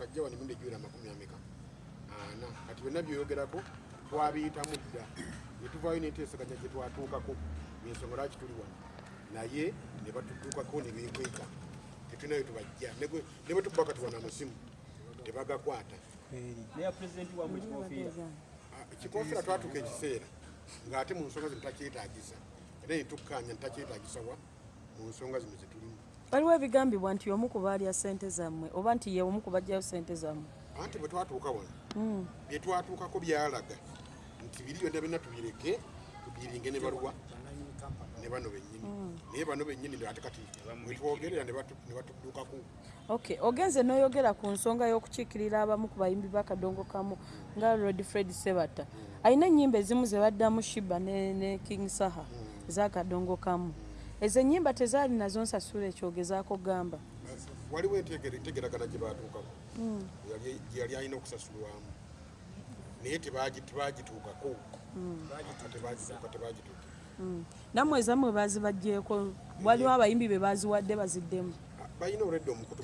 bakajja wano emirundi egiwera amakumi ameka? Ana kati byonna byoyogerako twabiyitamu dda. Netuvaayo neteesaganya gye twatuukako. Ensonga lwaki tuli wano? Naye ne batutuukako ne beekweka tetulinayo tubajja. Ne bwe kati wano amusimu tebagakwata ekikofiira Ah, twatuuka ekiseera ng'ate mu nsonga zino takyetaagisa. Era netukkanya ntakyetaagisa wa? Mu nsonga zino zetulimu waliwo ebigambibwa nti omu ku baalya ssente zammwe oba nti ye omu ku bajjayo ssente zammwe? Anti bwe twatuuka wano byetwatuukako byalaga nti biri byonna byonna tubireke tubiringe ne baluwa ne bano bennyini. Naye bano bennyini ate kati wetwogerera ne batu- ne batudduukako okay ogenze n'oyogera ku nsonga y'okukiikirira abamu ku bayimbi b'akadongo kamu nga lord fred sebata alina ennyimba ezimu ze baddamu shiba ne, king saha ez'akadongo kamu ezo ennyimba tezaali nazo nsasula ekyogezaako gamba. Waliwo entegera- entegeragana gye batuukako Yali- gye yali alina okusasulwamu. Naye tebagi- tebagituukako. Tebagituuka tebagituuka. Nammwe ezammwe baazibajjeeko waliwo abayimbi be baaziwadde baziddemu. Ah, balina olwedde omukutu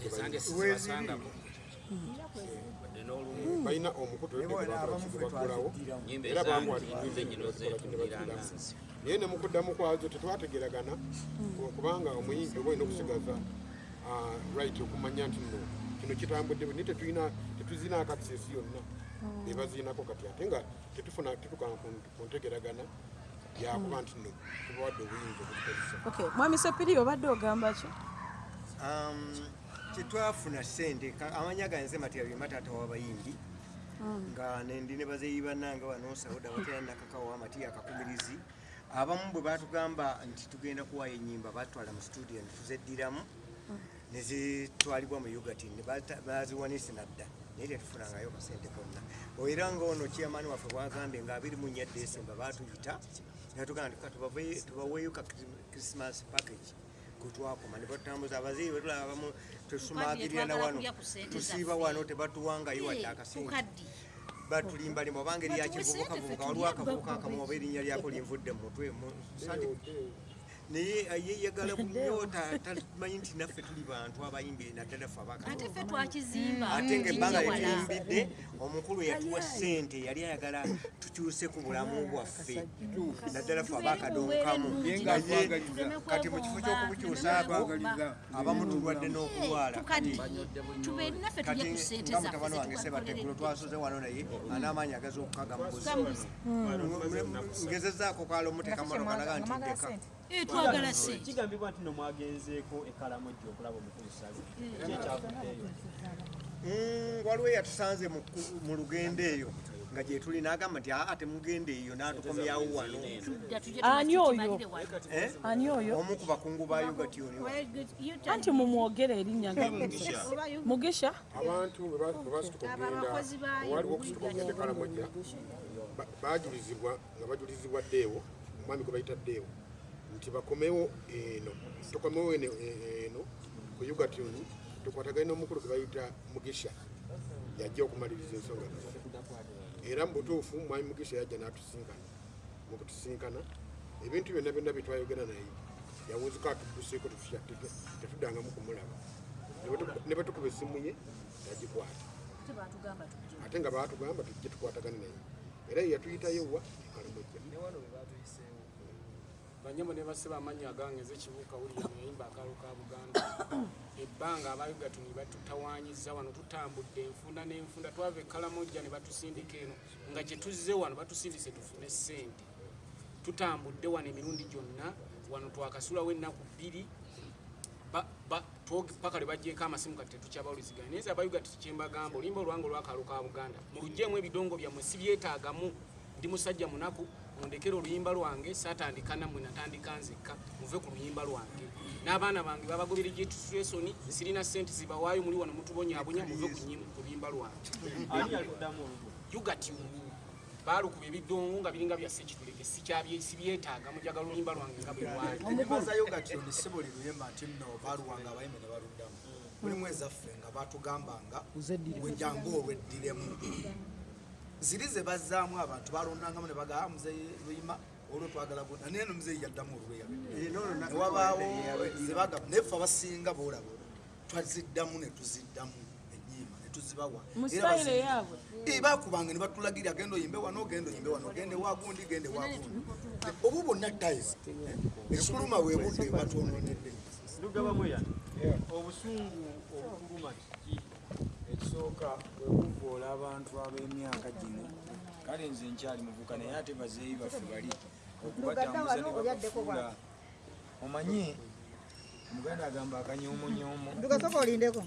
balina. omukutu olwedde nyimba era ezange naye ne mukuddamu kwazo tetwategeragana. Kubanga omuyimbi oba olina okusigaza ah, right okumanya nti no kino kitambudde naye tetuzina akasesi yonna. Bebaziinako kati ate nga tetufuna tetukana ku- ntegeragana yakuba nti no tubawadde obuyinza obutukozesa okay mwami sepiri obadde ogamba ki? Um, tetwafuna sente ka- amanya ganze matyabyema taata w'abayimbi. Nga nendi ne bazeyi bannange wano sauda batera nakakawa amati akakumirizi abamu bwe batugamba nti tugenda kuwayo enyimba batwala mu studio netuzeddiramu nezitwalibwa mu ugati baziwanise nadda. Naye tetufunangayo kasente konna era ngaono chairman waffe bwagambye nga 24 desemba batuyita natugamba nti "Ka tubaweeyo ka christmas package. Kutwakoma nebatambuza abazeyi betulaba abamu tusumagirira na wano tusiiba wano tebatuwangayo wadde akasente batulimba limu obanga eri yakivubuka vubuka waliwo akavubuka akamu oba erinnya lyako linvudde mu mutwe naye yeyagala bunyo ta- tamanyi nti naffe tuli bantu abayimbi naddala ffe ate abakatonda ffe twakizimba. Ate ngaebbanga lyetuyimbidde omukulu yatuwa sente yali ayagala tukyuse ku bulamu bwaffe. Naddala ffe abakadonkamu naye kati mu kifo ky'okubukyusaako abamu tulwadde n'okulwala. Kati ssente nga mutabani wange sebateggulo twasoze wano naye anamaanyi agaza okukaga mubuzi ngezezaako kala omuteekamotoka naga nti ndeka twagala ssente kigambibwa nti nomwagenzeeko ekalamojja okulaba omukulu sale ki ekyavuddeeyo Mm, waliwo eyatusanze mu lugendo eyo nga gyetuli n'agamba nti aa temugende eyo n'atukomyawo wano. Ani oyo? Eh? ani oyo? Omu ku bakungu ba ugationi anti mumwogere erinnya nga mugisha. Abantu bwe ba- bwe basituka okugenda waliwo okusituka okugenda ekalamojja ba- bajulizibwa nga bajulizibwa ddeewo omwami gwe bayita ddeewo nti bakomewo eno tukomewo eno e- eno ku ugatuni tukwatagane n'omukulu gwe bayita mugisha yajja okumaliriza ensonga zaffe era mu butuufu mwami mugisha yajja n'atusinkana mu kutusinkana ebintu byonna byonna byetwayogera naye yawunzika atudduseeko tetutya- tetu- tetuddangamu kumulaba. Ne bwe tukuba essimu ye yagikwata. Ate nga baatugamba tujje tukwatagane naye. Era ye yatuyitayo wa ekalamojja banyama ne basiba amannya agange ezekibuuka wulira nayimba akaalo ka buganda. Ebbanga abayugatuni batutawanyiza wano tutambudde enfunda n'enfunda twava ekalamojja ne batusindika eno nga gye tuzze wano batusindise tufune ssente. Tutambudde wano emirundi gyonna wano twakasulawo ennaku bbiri paka lwe bajjeeko amasimu kati tetukyabawuliziganya. Naye ze abayugati kyembagamba olimba olwanga olwakaalo ka buganda. Mulugjeemu ebidongo byammwe sibyetaagamu ndi musajja munaku mundekere oluyimba lwange saatandika nammwe natandika nzekka muve ku luyimba lwange. N'abaana bange babagobere gyetutresoni sirina sente zibawaayo muli wano mutubonyaabonya muve ku luyimba lwange. Yugati baalukuba ebidongo nga biringa bya sekitulege sikyabye sibyetaaga mujagala oluyimba lwange nga bwe lwali ennyimba za yogatoni si buli luyimba nti nno baaluwanga abayimbi ne baluddamu. Mulimu ezaffe nga batugambanga wejangu olweddiremu ziri ze bazzaamu abantu balondangamu ne bagaa muzeyi luyima olwo twagala buna naye no muzeyi yaddamu olweya newabaawo zebagamba naye ffe abasinga boolaba twaziddamu ne tuziddamu ennyimba ne tuzi- bazibawa mu Era sitayire bazirina. yaabwe. Eh, bakubanga ne batulagira genda oyimbe wano genda oyimbe wano gende wagundi gende wagundi obu bonna tais ekikuluma webudde batwononedde lugabamu yana obusungu obukuluma kiki ekisooka bwe kuvoola abantu ab'emyaka gino. Kale nze nkyali muvuka naye ate bazeeyi baffe bali. Okubatambuza ne babafuula omanyi omuganda agamba akanyoomonyomo ndugasoka olindeko